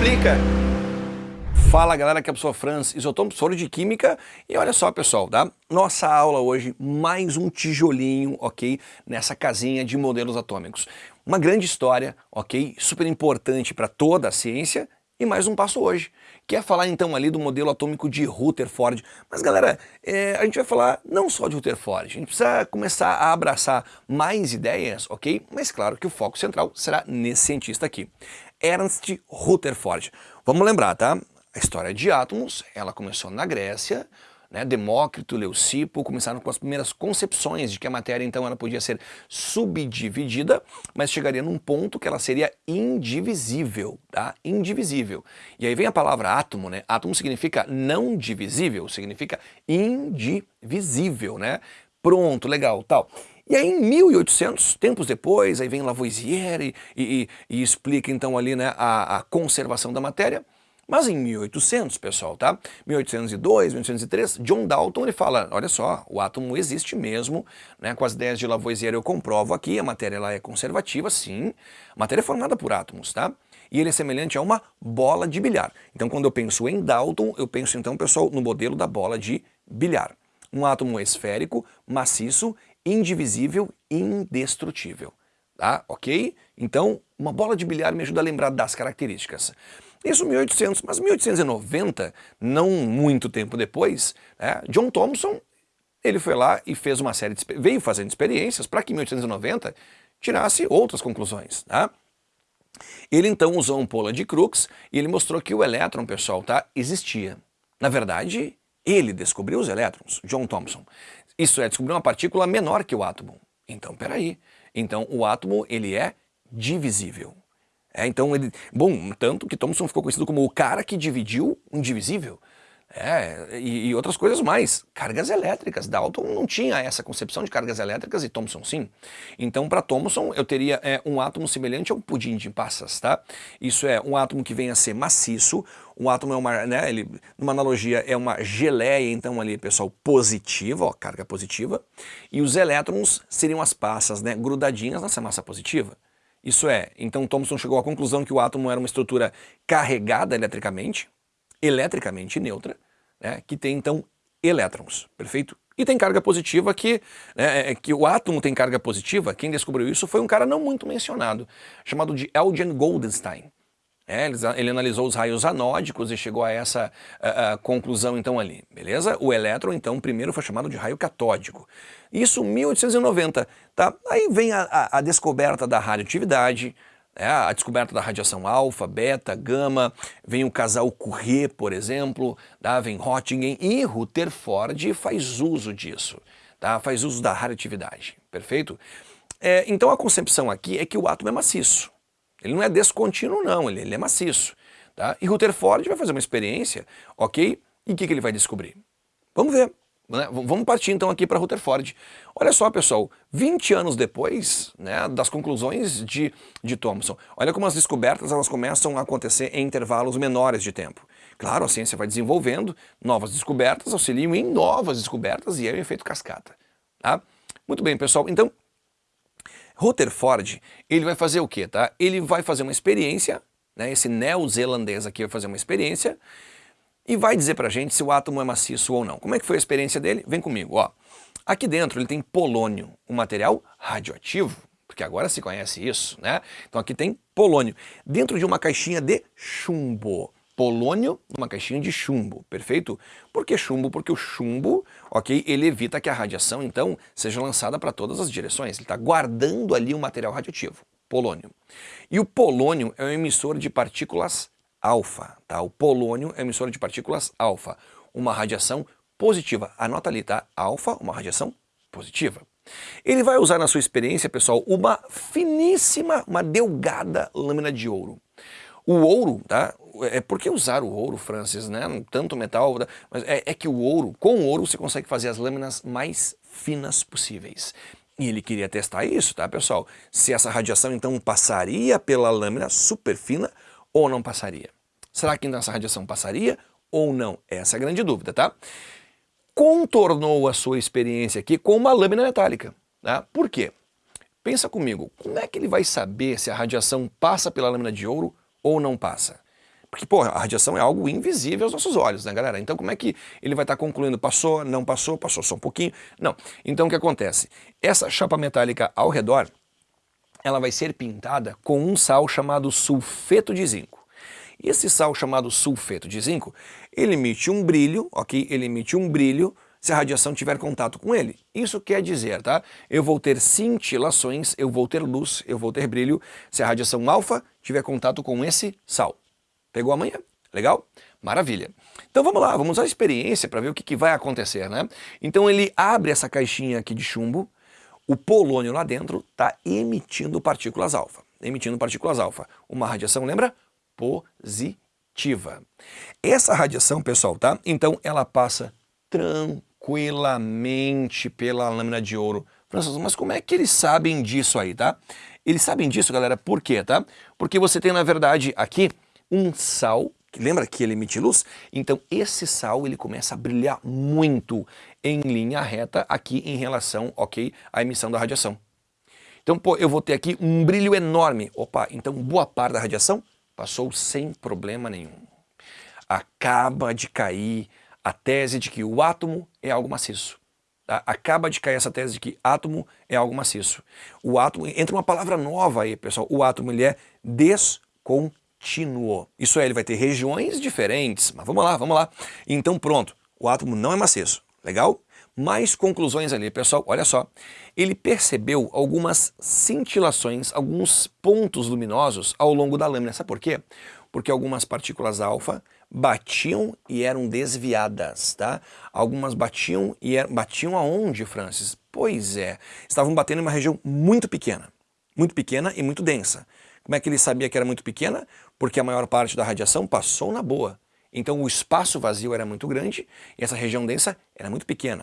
explica. Fala galera, aqui é o professor Franz, isotônico professor de Química e olha só pessoal, tá? Nossa aula hoje, mais um tijolinho, ok? Nessa casinha de modelos atômicos. Uma grande história, ok? Super importante para toda a ciência e mais um passo hoje, que é falar então ali do modelo atômico de Rutherford. Mas galera, é, a gente vai falar não só de Rutherford, a gente precisa começar a abraçar mais ideias, ok? Mas claro que o foco central será nesse cientista aqui, Ernst Rutherford. Vamos lembrar, tá? A história de átomos, ela começou na Grécia, né, Demócrito, Leucipo começaram com as primeiras concepções de que a matéria então ela podia ser subdividida, mas chegaria num ponto que ela seria indivisível, tá? Indivisível. E aí vem a palavra átomo, né? Átomo significa não divisível, significa indivisível, né? Pronto, legal, tal. E aí em 1800, tempos depois, aí vem Lavoisier e, e, e explica então ali né, a, a conservação da matéria, mas em 1800, pessoal, tá? 1802, 1803, John Dalton ele fala, olha só, o átomo existe mesmo, né? Com as ideias de Lavoisier eu comprovo aqui, a matéria ela é conservativa, sim. A matéria é formada por átomos, tá? E ele é semelhante a uma bola de bilhar. Então quando eu penso em Dalton, eu penso então, pessoal, no modelo da bola de bilhar. Um átomo esférico, maciço, indivisível, indestrutível. Tá? Ok? Então, uma bola de bilhar me ajuda a lembrar das características. Isso 1800, mas 1890, não muito tempo depois, né, John Thomson ele foi lá e fez uma série de, veio fazendo experiências para que em 1890 tirasse outras conclusões. Tá? Ele então usou um pola de Crookes e ele mostrou que o elétron, pessoal, tá, existia. Na verdade, ele descobriu os elétrons, John Thomson. Isso é, descobriu uma partícula menor que o átomo. Então, peraí. Então, o átomo, ele é divisível. É, então ele, bom, tanto que Thomson ficou conhecido como o cara que dividiu o indivisível. É, e, e, outras coisas mais. Cargas elétricas. Dalton não tinha essa concepção de cargas elétricas e Thomson sim. Então para Thomson eu teria é, um átomo semelhante a um pudim de passas, tá? Isso é um átomo que vem a ser maciço, um átomo é uma, né, ele, numa analogia é uma geleia, então ali pessoal positiva, ó, carga positiva, e os elétrons seriam as passas, né, grudadinhas nessa massa positiva. Isso é, então Thomson chegou à conclusão que o átomo era uma estrutura carregada eletricamente, eletricamente neutra, né, que tem então elétrons, perfeito? E tem carga positiva que, né, é, é que o átomo tem carga positiva, quem descobriu isso foi um cara não muito mencionado, chamado de Eugen Goldenstein. É, ele, analisou os raios anódicos e chegou a essa a, a conclusão então ali, beleza? O elétron então primeiro foi chamado de raio catódico. Isso 1890, tá? Aí vem a, a descoberta da radioatividade, é, a descoberta da radiação alfa, beta, gama, vem o casal Curie, por exemplo, tá? vem Rottingen e Rutherford faz uso disso, tá? faz uso da radioatividade, perfeito? É, então a concepção aqui é que o átomo é maciço, ele não é descontínuo não, ele, ele é maciço. Tá? E Rutherford vai fazer uma experiência, ok? E o que, que ele vai descobrir? Vamos ver. Né? Vamos partir então aqui para Rutherford. Olha só pessoal, 20 anos depois né, das conclusões de, de Thomson, olha como as descobertas elas começam a acontecer em intervalos menores de tempo. Claro, a ciência vai desenvolvendo, novas descobertas auxiliam em novas descobertas e é o efeito cascata. Tá? Muito bem pessoal, então Rutherford, ele vai fazer o quê, tá? Ele vai fazer uma experiência, né? Esse neozelandês aqui vai fazer uma experiência e vai dizer pra gente se o átomo é maciço ou não. Como é que foi a experiência dele? Vem comigo, ó. Aqui dentro ele tem polônio, um material radioativo, porque agora se conhece isso, né? Então aqui tem polônio, dentro de uma caixinha de chumbo polônio numa caixinha de chumbo, perfeito? Por que chumbo? Porque o chumbo, ok, ele evita que a radiação, então, seja lançada para todas as direções. Ele está guardando ali um material radioativo, polônio. E o polônio é um emissor de partículas alfa, tá? O polônio é emissor de partículas alfa, uma radiação positiva. Anota ali, tá? Alfa, uma radiação positiva. Ele vai usar na sua experiência, pessoal, uma finíssima, uma delgada lâmina de ouro. O ouro, tá? É por que usar o ouro, Francis, né? Tanto metal, tá? mas é, é que o ouro, com o ouro você consegue fazer as lâminas mais finas possíveis. E ele queria testar isso, tá, pessoal? Se essa radiação então passaria pela lâmina super fina ou não passaria. Será que essa radiação passaria ou não? Essa é a grande dúvida, tá? Contornou a sua experiência aqui com uma lâmina metálica. Tá? Por quê? Pensa comigo, como é que ele vai saber se a radiação passa pela lâmina de ouro ou não passa? Porque, pô, a radiação é algo invisível aos nossos olhos, né, galera? Então como é que ele vai estar tá concluindo? Passou, não passou, passou só um pouquinho? Não. Então o que acontece? Essa chapa metálica ao redor, ela vai ser pintada com um sal chamado sulfeto de zinco. E esse sal chamado sulfeto de zinco, ele emite um brilho, ok? Ele emite um brilho se a radiação tiver contato com ele. Isso quer dizer, tá? Eu vou ter cintilações, eu vou ter luz, eu vou ter brilho se a radiação alfa tiver contato com esse sal. Pegou amanhã? Legal? Maravilha. Então vamos lá, vamos a experiência para ver o que, que vai acontecer, né? Então ele abre essa caixinha aqui de chumbo, o polônio lá dentro está emitindo partículas alfa. Emitindo partículas alfa. Uma radiação, lembra? Positiva. Essa radiação, pessoal, tá? Então ela passa tranquilamente pela lâmina de ouro. Mas como é que eles sabem disso aí, tá? Eles sabem disso, galera, por quê, tá? Porque você tem, na verdade, aqui um sal, lembra que ele emite luz? Então esse sal ele começa a brilhar muito em linha reta aqui em relação, ok, à emissão da radiação. Então, pô, eu vou ter aqui um brilho enorme. Opa, então boa parte da radiação passou sem problema nenhum. Acaba de cair a tese de que o átomo é algo maciço. Tá? Acaba de cair essa tese de que átomo é algo maciço. O átomo, entra uma palavra nova aí, pessoal. O átomo ele é descontínuo contínuo. Isso é, ele vai ter regiões diferentes, mas vamos lá, vamos lá. Então pronto, o átomo não é maciço, legal? Mais conclusões ali, pessoal, olha só. Ele percebeu algumas cintilações, alguns pontos luminosos ao longo da lâmina. Sabe por quê? Porque algumas partículas alfa batiam e eram desviadas, tá? Algumas batiam e eram, batiam aonde, Francis? Pois é, estavam batendo em uma região muito pequena, muito pequena e muito densa. Como é que ele sabia que era muito pequena? Porque a maior parte da radiação passou na boa. Então o espaço vazio era muito grande e essa região densa era muito pequena.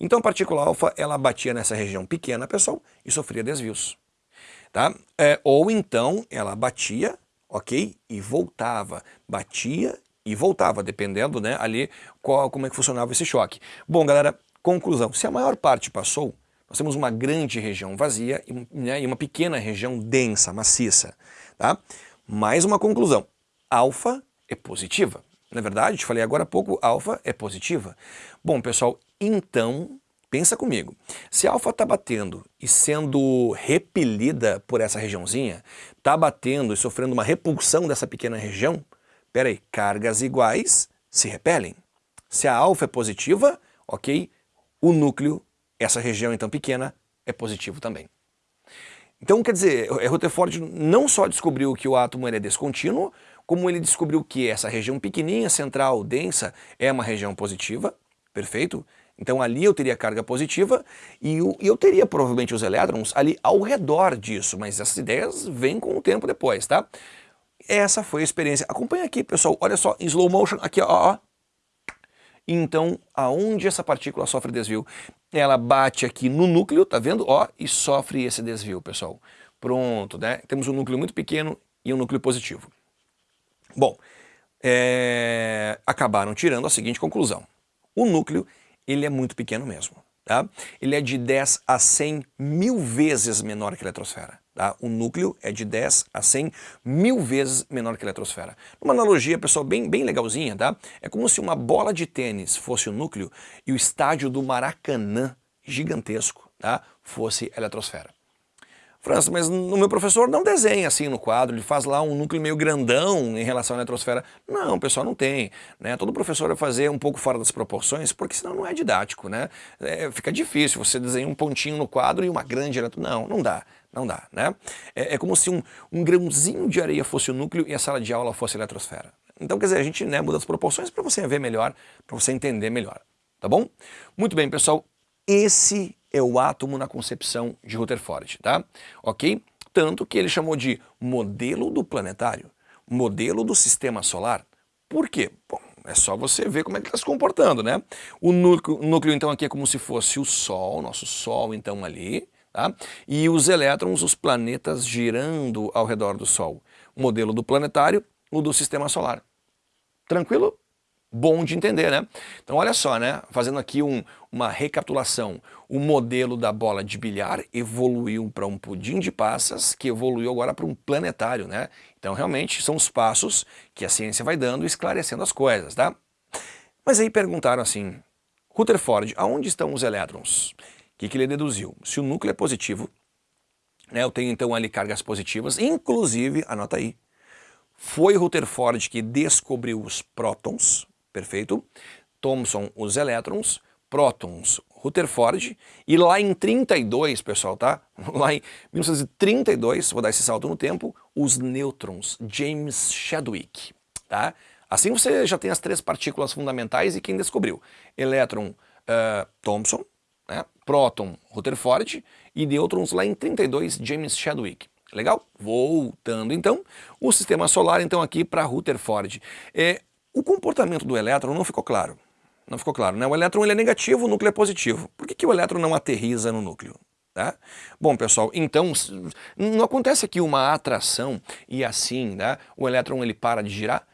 Então a partícula alfa ela batia nessa região pequena, pessoal, e sofria desvios. Tá? É, ou então ela batia, ok, e voltava. Batia e voltava, dependendo né, ali qual, como é que funcionava esse choque. Bom, galera, conclusão. Se a maior parte passou, nós temos uma grande região vazia e, né, e uma pequena região densa, maciça. Tá? Mais uma conclusão. Alfa é positiva. Na é verdade, te falei agora há pouco, alfa é positiva. Bom, pessoal, então, pensa comigo. Se alfa está batendo e sendo repelida por essa regiãozinha, está batendo e sofrendo uma repulsão dessa pequena região, peraí, cargas iguais se repelem. Se a alfa é positiva, ok, o núcleo essa região então pequena é positivo também. Então, quer dizer, Rutherford não só descobriu que o átomo é descontínuo, como ele descobriu que essa região pequenininha, central, densa, é uma região positiva, perfeito? Então ali eu teria carga positiva e eu teria provavelmente os elétrons ali ao redor disso, mas essas ideias vêm com o tempo depois, tá? Essa foi a experiência. Acompanha aqui, pessoal, olha só, em slow motion, aqui ó, ó, então, aonde essa partícula sofre desvio? Ela bate aqui no núcleo, tá vendo? Ó, e sofre esse desvio, pessoal. Pronto, né? Temos um núcleo muito pequeno e um núcleo positivo. Bom, é... acabaram tirando a seguinte conclusão. O núcleo, ele é muito pequeno mesmo. Tá? Ele é de 10 a 100 mil vezes menor que a eletrosfera. Tá? O núcleo é de 10 a 100 mil vezes menor que a eletrosfera. Uma analogia, pessoal, bem, bem legalzinha, tá? É como se uma bola de tênis fosse o núcleo e o estádio do Maracanã, gigantesco, tá? fosse a eletrosfera. França, mas o meu professor não desenha assim no quadro, ele faz lá um núcleo meio grandão em relação à eletrosfera. Não, pessoal, não tem. Né? Todo professor vai fazer um pouco fora das proporções, porque senão não é didático. Né? É, fica difícil, você desenha um pontinho no quadro e uma grande eletrosfera. Não, não dá. Não dá, né? É, é como se um, um, grãozinho de areia fosse o núcleo e a sala de aula fosse a eletrosfera. Então, quer dizer, a gente né, muda as proporções para você ver melhor, para você entender melhor, tá bom? Muito bem, pessoal, esse é o átomo na concepção de Rutherford, tá? Ok? Tanto que ele chamou de modelo do planetário, modelo do sistema solar. Por quê? Bom, é só você ver como é que está se comportando, né? O núcleo, núcleo, então, aqui é como se fosse o Sol, nosso Sol, então, ali, tá? E os elétrons, os planetas girando ao redor do Sol. O modelo do planetário, o do sistema solar. Tranquilo? bom de entender, né? Então olha só, né? Fazendo aqui um, uma recapitulação. O modelo da bola de bilhar evoluiu para um pudim de passas, que evoluiu agora para um planetário, né? Então realmente são os passos que a ciência vai dando esclarecendo as coisas, tá? Mas aí perguntaram assim, Rutherford, aonde estão os elétrons? Que, que ele deduziu? Se o núcleo é positivo, né, eu tenho então ali cargas positivas, inclusive, anota aí, foi Rutherford que descobriu os prótons, perfeito? Thomson os elétrons, prótons Rutherford, e lá em 32, pessoal, tá? Lá em 1932, vou dar esse salto no tempo, os nêutrons, James Chadwick, tá? Assim você já tem as três partículas fundamentais e quem descobriu? Elétron, uh, Thomson, próton, Rutherford, e nêutrons lá em 32, James Chadwick. Legal? Voltando então, o sistema solar então aqui para Rutherford. É, o comportamento do elétron não ficou claro. Não ficou claro, né? O elétron ele é negativo, o núcleo é positivo. Por que, que o elétron não aterriza no núcleo? Tá? Bom, pessoal, então não acontece aqui uma atração e assim né, o elétron ele para de girar?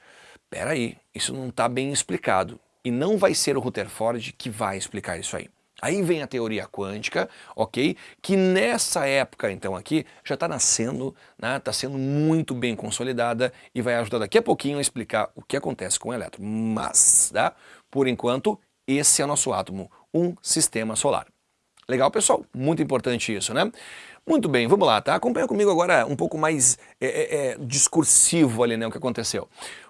Pera aí, isso não está bem explicado. E não vai ser o Rutherford que vai explicar isso aí. Aí vem a teoria quântica, ok? Que nessa época, então, aqui, já está nascendo, está né? Tá sendo muito bem consolidada e vai ajudar daqui a pouquinho a explicar o que acontece com o elétron. Mas, tá? por enquanto, esse é o nosso átomo, um sistema solar. Legal, pessoal? Muito importante isso, né? Muito bem, vamos lá, tá? Acompanha comigo agora um pouco mais é, é, é discursivo ali, né, o que aconteceu.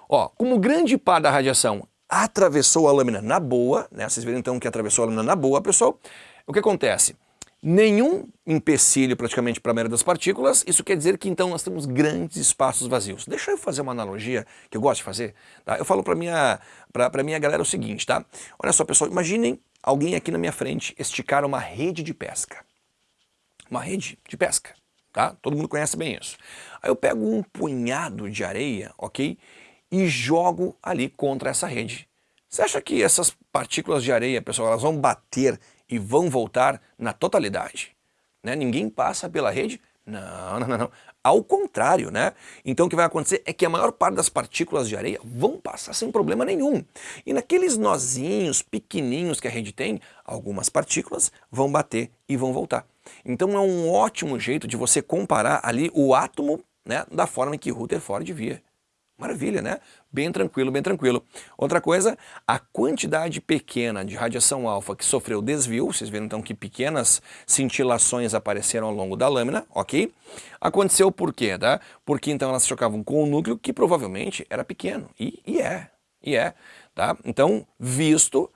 Ó, como grande parte da radiação atravessou a lâmina na boa, né? Vocês viram então que atravessou a lâmina na boa, pessoal. O que acontece? Nenhum empecilho praticamente para a maioria das partículas, isso quer dizer que então nós temos grandes espaços vazios. Deixa eu fazer uma analogia que eu gosto de fazer. Tá? Eu falo para minha, minha galera o seguinte, tá? Olha só pessoal, imaginem alguém aqui na minha frente esticar uma rede de pesca. Uma rede de pesca, tá? Todo mundo conhece bem isso. Aí eu pego um punhado de areia, ok? E jogo ali contra essa rede. Você acha que essas partículas de areia, pessoal, elas vão bater e vão voltar na totalidade? Né? Ninguém passa pela rede? Não, não, não, não. Ao contrário, né? Então o que vai acontecer é que a maior parte das partículas de areia vão passar sem problema nenhum. E naqueles nozinhos pequenininhos que a rede tem, algumas partículas vão bater e vão voltar. Então é um ótimo jeito de você comparar ali o átomo né, da forma que Rutherford via. Maravilha, né? Bem tranquilo, bem tranquilo. Outra coisa, a quantidade pequena de radiação alfa que sofreu desvio, vocês viram então que pequenas cintilações apareceram ao longo da lâmina, ok? Aconteceu por quê, tá? Porque então elas chocavam com o núcleo que provavelmente era pequeno, e, e é, e é, tá? Então, visto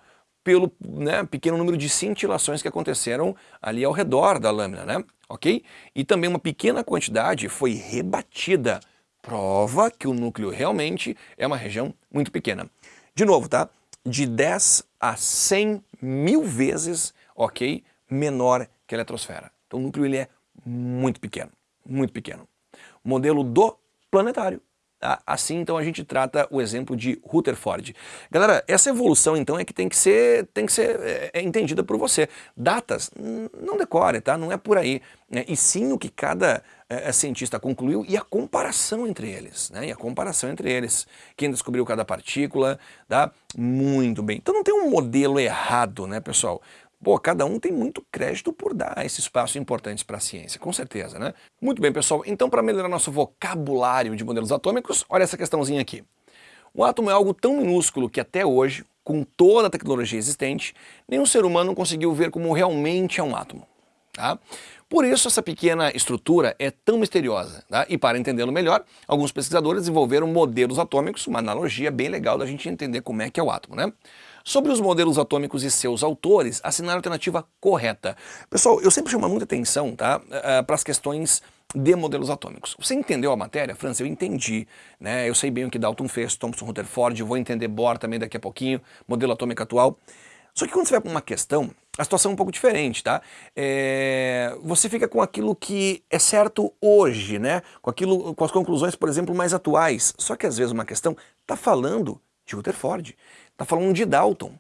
pelo né, pequeno número de cintilações que aconteceram ali ao redor da lâmina, né? Ok? E também uma pequena quantidade foi rebatida prova que o núcleo realmente é uma região muito pequena. De novo, tá? De 10 a 100 mil vezes, ok, menor que a eletrosfera. Então o núcleo ele é muito pequeno, muito pequeno. Modelo do planetário. Tá? Assim, então, a gente trata o exemplo de Rutherford. Galera, essa evolução, então, é que tem que ser, tem que ser é, é entendida por você. Datas, não decore, tá? Não é por aí. Né? E sim o que cada é, é, cientista concluiu e a comparação entre eles, né? E a comparação entre eles. Quem descobriu cada partícula, tá? Muito bem. Então não tem um modelo errado, né, pessoal? Pô, cada um tem muito crédito por dar esse espaço importante para a ciência, com certeza, né? Muito bem, pessoal. Então, para melhorar nosso vocabulário de modelos atômicos, olha essa questãozinha aqui. O átomo é algo tão minúsculo que até hoje, com toda a tecnologia existente, nenhum ser humano conseguiu ver como realmente é um átomo. Tá? Por isso essa pequena estrutura é tão misteriosa. Tá? E para entendê-lo melhor, alguns pesquisadores desenvolveram modelos atômicos, uma analogia bem legal da gente entender como é que é o átomo. Né? Sobre os modelos atômicos e seus autores, assinaram a alternativa correta. Pessoal, eu sempre chamo muita atenção tá, uh, para as questões de modelos atômicos. Você entendeu a matéria, França? Eu entendi. Né? Eu sei bem o que Dalton fez, Thomson Rutherford, vou entender Bohr também daqui a pouquinho, modelo atômico atual. Só que quando você vai para uma questão, a situação é um pouco diferente, tá? É, você fica com aquilo que é certo hoje, né? Com, aquilo, com as conclusões, por exemplo, mais atuais. Só que às vezes uma questão está falando de Rutherford, está falando de Dalton.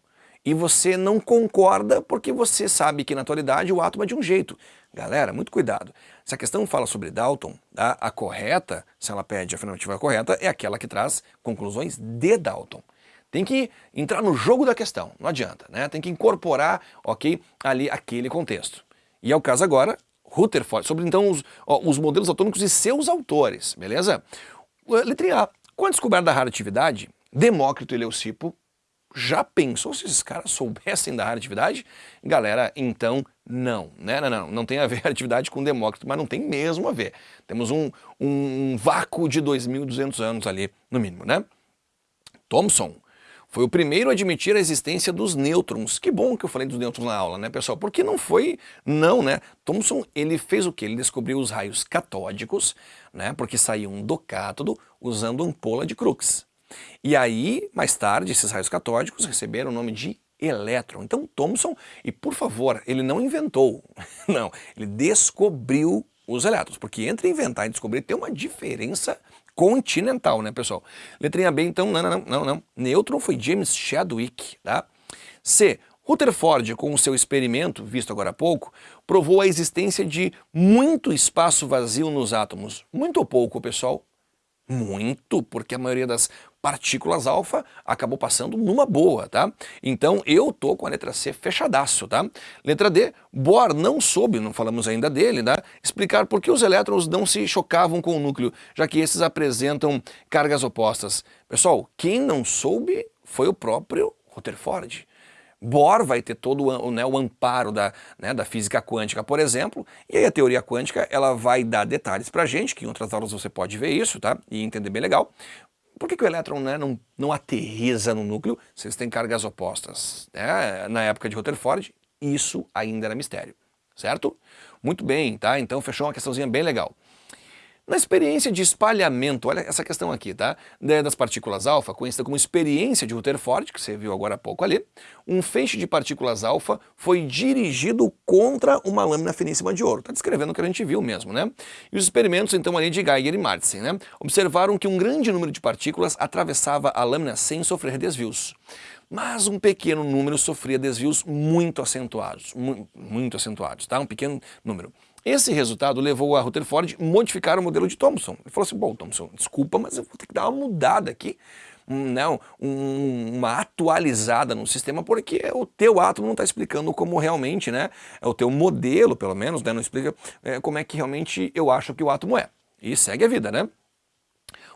E você não concorda porque você sabe que na atualidade o átomo é de um jeito. Galera, muito cuidado. Se a questão fala sobre Dalton, tá? a correta, se ela pede a afirmativa correta, é aquela que traz conclusões de Dalton. tem que entrar no jogo da questão, não adianta, né? Tem que incorporar, ok, ali aquele contexto. E é o caso agora, Rutherford, sobre então os, ó, os modelos atômicos e seus autores, beleza? Letra A. Com a descoberta da radioatividade, Demócrito e Leucipo já pensou se esses caras soubessem da radioatividade? Galera, então não, né? Não, não, não tem a ver a atividade com Demócrito, mas não tem mesmo a ver. Temos um, um vácuo de 2.200 anos ali, no mínimo, né? Thomson foi o primeiro a admitir a existência dos nêutrons. Que bom que eu falei dos nêutrons na aula, né, pessoal? Porque não foi, não, né? Thomson, ele fez o que? Ele descobriu os raios catódicos, né? Porque saíam do cátodo usando ampola de Crookes. E aí, mais tarde, esses raios catódicos receberam o nome de elétron. Então Thomson, e por favor, ele não inventou, não, ele descobriu os elétrons, porque entre inventar e descobrir tem uma diferença continental, né, pessoal? Letrinha B, então, não, não, não, não. Nêutron foi James Chadwick, tá? C. Rutherford, com o seu experimento, visto agora há pouco, provou a existência de muito espaço vazio nos átomos. Muito ou pouco, pessoal? Muito, porque a maioria das partículas alfa acabou passando numa boa, tá? Então eu tô com a letra C fechadaço, tá? Letra D, Bohr não soube, não falamos ainda dele, tá? Explicar por que os elétrons não se chocavam com o núcleo, já que esses apresentam cargas opostas. Pessoal, quem não soube foi o próprio Rutherford. Bohr vai ter todo o, né, o amparo da, né, da física quântica, por exemplo, e aí a teoria quântica ela vai dar detalhes para a gente, que em outras aulas você pode ver isso, tá? E entender bem legal. Por que, que o elétron né, não, não aterriza no núcleo se eles têm cargas opostas? É, na época de Rutherford, isso ainda era mistério, certo? Muito bem, tá? Então fechou uma questãozinha bem legal. Na experiência de espalhamento, olha essa questão aqui, tá? Das partículas alfa, conhecida como experiência de Rutherford, que você viu agora há pouco ali, um feixe de partículas alfa foi dirigido contra uma lâmina finíssima de ouro. Está descrevendo o que a gente viu mesmo, né? E os experimentos, então, ali de Geiger e Martin, né? Observaram que um grande número de partículas atravessava a lâmina sem sofrer desvios mas um pequeno número sofria desvios muito acentuados, muito acentuados, tá? Um pequeno número. Esse resultado levou a Rutherford a modificar o modelo de Thomson. Ele falou assim, bom, Thomson, desculpa, mas eu vou ter que dar uma mudada aqui, não, um, uma atualizada no sistema, porque o teu átomo não está explicando como realmente, né, é o teu modelo, pelo menos, né, não explica é, como é que realmente eu acho que o átomo é. E segue a vida, né?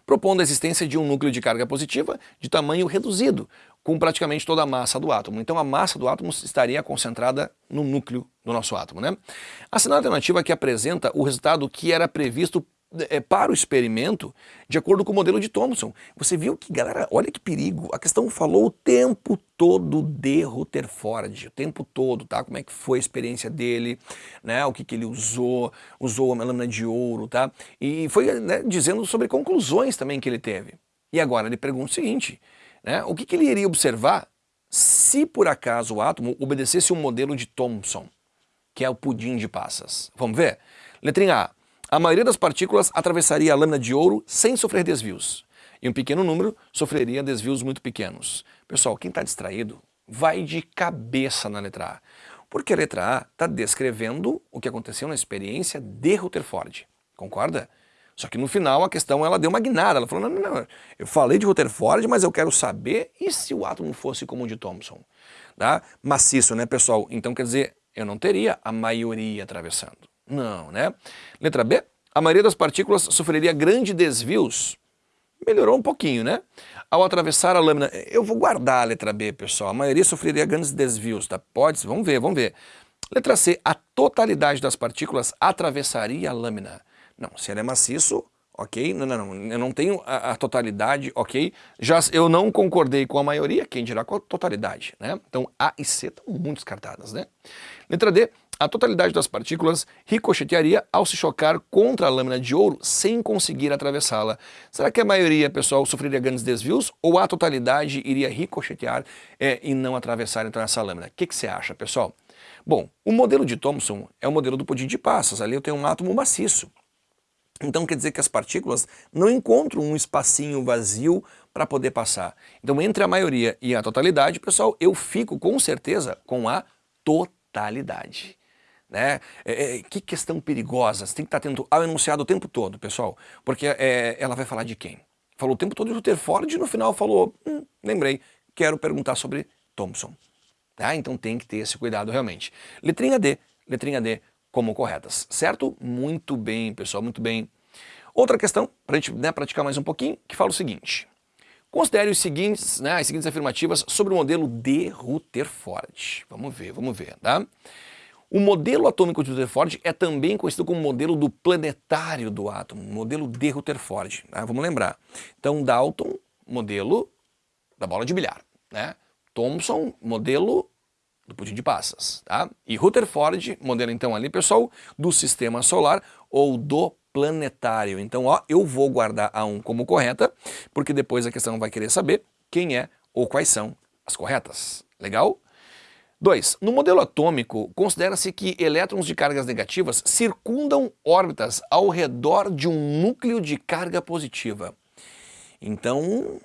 Propondo a existência de um núcleo de carga positiva de tamanho reduzido, com praticamente toda a massa do átomo. Então a massa do átomo estaria concentrada no núcleo do nosso átomo. Né? A segunda alternativa que apresenta o resultado que era previsto é, para o experimento de acordo com o modelo de Thomson. Você viu que, galera, olha que perigo, a questão falou o tempo todo de Rutherford, o tempo todo, tá? Como é que foi a experiência dele, né? O que, que ele usou, usou a lâmina de ouro, tá? E foi né, dizendo sobre conclusões também que ele teve. E agora ele pergunta o seguinte, né? O que, que ele iria observar se por acaso o átomo obedecesse um modelo de Thomson, que é o pudim de passas? Vamos ver? Letrinha A a maioria das partículas atravessaria a lâmina de ouro sem sofrer desvios, e um pequeno número sofreria desvios muito pequenos. Pessoal, quem está distraído vai de cabeça na letra A, porque a letra A está descrevendo o que aconteceu na experiência de Rutherford, concorda? Só que no final a questão ela deu uma guinada, ela falou, não, não, não, eu falei de Rutherford, mas eu quero saber e se o átomo fosse como o de Thomson? Tá? Maciço, né pessoal? Então quer dizer, eu não teria a maioria atravessando. Não, né? Letra B, a maioria das partículas sofreria grandes desvios. Melhorou um pouquinho, né? Ao atravessar a lâmina, eu vou guardar a letra B, pessoal, a maioria sofreria grandes desvios, tá? Pode, vamos ver, vamos ver. Letra C, a totalidade das partículas atravessaria a lâmina. Não, se ela é maciço, ok? Não, não, não, eu não tenho a, a, totalidade, ok? Já eu não concordei com a maioria, quem dirá com a totalidade, né? Então A e C estão muito descartadas, né? Letra D, a totalidade das partículas ricochetearia ao se chocar contra a lâmina de ouro sem conseguir atravessá-la. Será que a maioria, pessoal, sofreria grandes desvios ou a totalidade iria ricochetear é, e não atravessar então essa lâmina? O que, que você acha, pessoal? Bom, o modelo de Thomson é o modelo do pudim de passas. Ali eu tenho um átomo maciço. Então quer dizer que as partículas não encontram um espacinho vazio para poder passar. Então entre a maioria e a totalidade, pessoal, eu fico com certeza com a totalidade. Né? É, é, que questão perigosa, você tem que estar atento ao enunciado o tempo todo, pessoal, porque é, ela vai falar de quem? Falou o tempo todo de Rutherford e no final falou, hum, lembrei, quero perguntar sobre Thomson. Tá? Então tem que ter esse cuidado realmente. Letrinha D, letrinha D como corretas, certo? Muito bem, pessoal, muito bem. Outra questão, para a gente né, praticar mais um pouquinho, que fala o seguinte. Considere os seguintes, né, as seguintes afirmativas sobre o modelo de Rutherford. Vamos ver, vamos ver, tá? O modelo atômico de Rutherford é também conhecido como modelo do planetário do átomo, modelo de Rutherford. Tá? Vamos lembrar. Então, Dalton, modelo da bola de bilhar. Né? Thomson, modelo do pudim de passas. Tá? E Rutherford, modelo então ali, pessoal, do sistema solar ou do planetário. Então, ó, eu vou guardar a 1 como correta, porque depois a questão vai querer saber quem é ou quais são as corretas. Legal? 2. No modelo atômico, considera-se que elétrons de cargas negativas circundam órbitas ao redor de um núcleo de carga positiva. Então,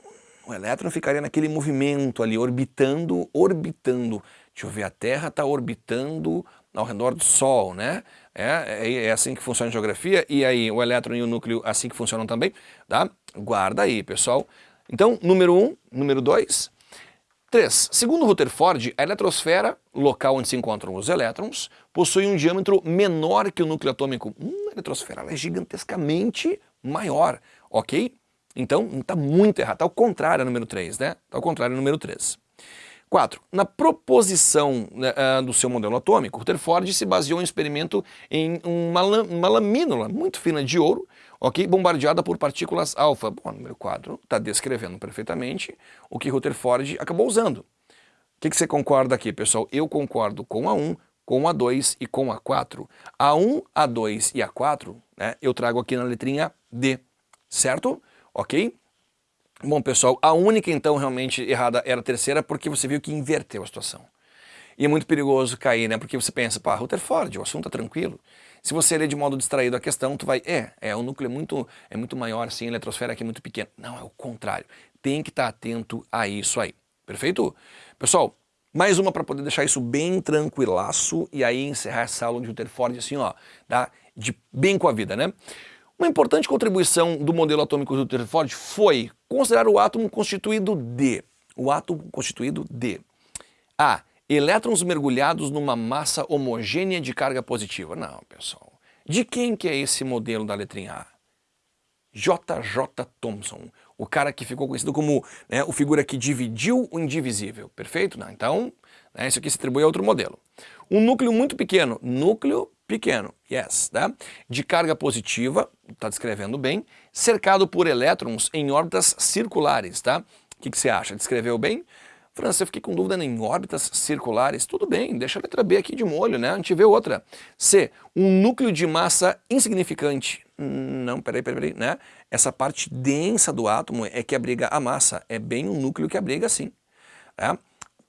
o elétron ficaria naquele movimento ali, orbitando, orbitando. Deixa eu ver, a Terra está orbitando ao redor do Sol, né? É, é, é, assim que funciona a geografia, e aí o elétron e o núcleo assim que funcionam também, tá? Guarda aí, pessoal. Então, número 1, um, número 2. 3. Segundo Rutherford, a eletrosfera, local onde se encontram os elétrons, possui um diâmetro menor que o núcleo atômico. Hum, a eletrosfera é gigantescamente maior, ok? Então, está muito errado. Está ao contrário, número 3, né? Está ao contrário, número 3. 4. Na proposição uh, do seu modelo atômico, Rutherford se baseou em um experimento em uma, uma lamínula muito fina de ouro, ok, bombardeada por partículas alfa. Bom, número 4 está descrevendo perfeitamente o que Rutherford acabou usando. O que, que você concorda aqui, pessoal? Eu concordo com a 1, com a 2 e com a 4. A 1, a 2 e a 4, né, eu trago aqui na letrinha D, certo? Ok? Bom, pessoal, a única então realmente errada era a terceira porque você viu que inverteu a situação. E é muito perigoso cair, né? Porque você pensa, pá, Rutherford, o assunto é tranquilo. Se você ler de modo distraído a questão, tu vai, é, é, o núcleo é muito, é muito maior, assim, a eletrosfera aqui é muito pequena. Não, é o contrário. Tem que estar atento a isso aí. Perfeito? Pessoal, mais uma para poder deixar isso bem tranquilaço e aí encerrar essa aula de Rutherford assim, ó, tá? De bem com a vida, né? Uma importante contribuição do modelo atômico de Rutherford foi considerar o átomo constituído de, o átomo constituído de A. Elétrons mergulhados numa massa homogênea de carga positiva. Não, pessoal. De quem que é esse modelo da letrinha A? J.J. Thomson, o cara que ficou conhecido como né, o figura que dividiu o indivisível, perfeito? Não, então, né, isso aqui se atribui a outro modelo. Um núcleo muito pequeno, núcleo pequeno, yes, tá? de carga positiva, está descrevendo bem, cercado por elétrons em órbitas circulares, tá? O que, que você acha? Descreveu bem? França, eu fiquei com dúvida em órbitas circulares. Tudo bem, deixa a letra B aqui de molho, né? A gente vê outra. C, um núcleo de massa insignificante. Não, peraí, peraí, peraí, né? Essa parte densa do átomo é que abriga a massa. É bem um núcleo que abriga, sim. É?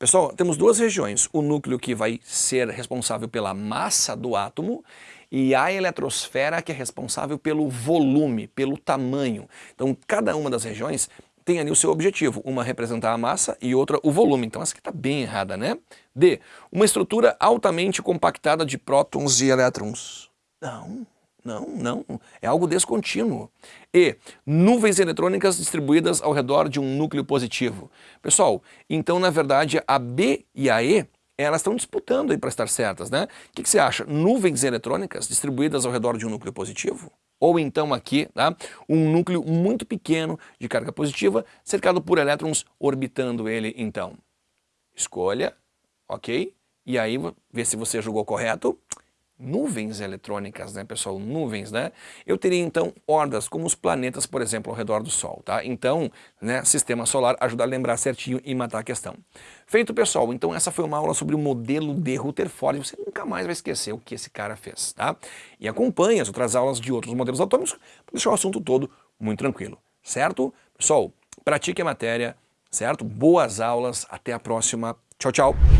Pessoal, temos duas regiões, o núcleo que vai ser responsável pela massa do átomo e a eletrosfera que é responsável pelo volume, pelo tamanho. Então cada uma das regiões tem ali o seu objetivo, uma representar a massa e outra o volume. Então essa aqui está bem errada, né? D. Uma estrutura altamente compactada de prótons e elétrons. Não, não, não, é algo descontínuo. E nuvens eletrônicas distribuídas ao redor de um núcleo positivo. Pessoal, então na verdade a B e a E, elas estão disputando aí para estar certas, né? O que, que, você acha? Nuvens eletrônicas distribuídas ao redor de um núcleo positivo? Ou então aqui, tá? um núcleo muito pequeno de carga positiva, cercado por elétrons orbitando ele então. Escolha, ok? E aí, vê se você julgou correto nuvens eletrônicas, né, pessoal? Nuvens, né? Eu teria então hordas como os planetas, por exemplo, ao redor do Sol, tá? Então, né, sistema solar ajuda a lembrar certinho e matar a questão. Feito, pessoal, então essa foi uma aula sobre o modelo de Rutherford. Você nunca mais vai esquecer o que esse cara fez, tá? E acompanhe as outras aulas de outros modelos atômicos para deixar o assunto todo muito tranquilo, certo? Pessoal, pratique a matéria, certo? Boas aulas, até a próxima. Tchau, tchau.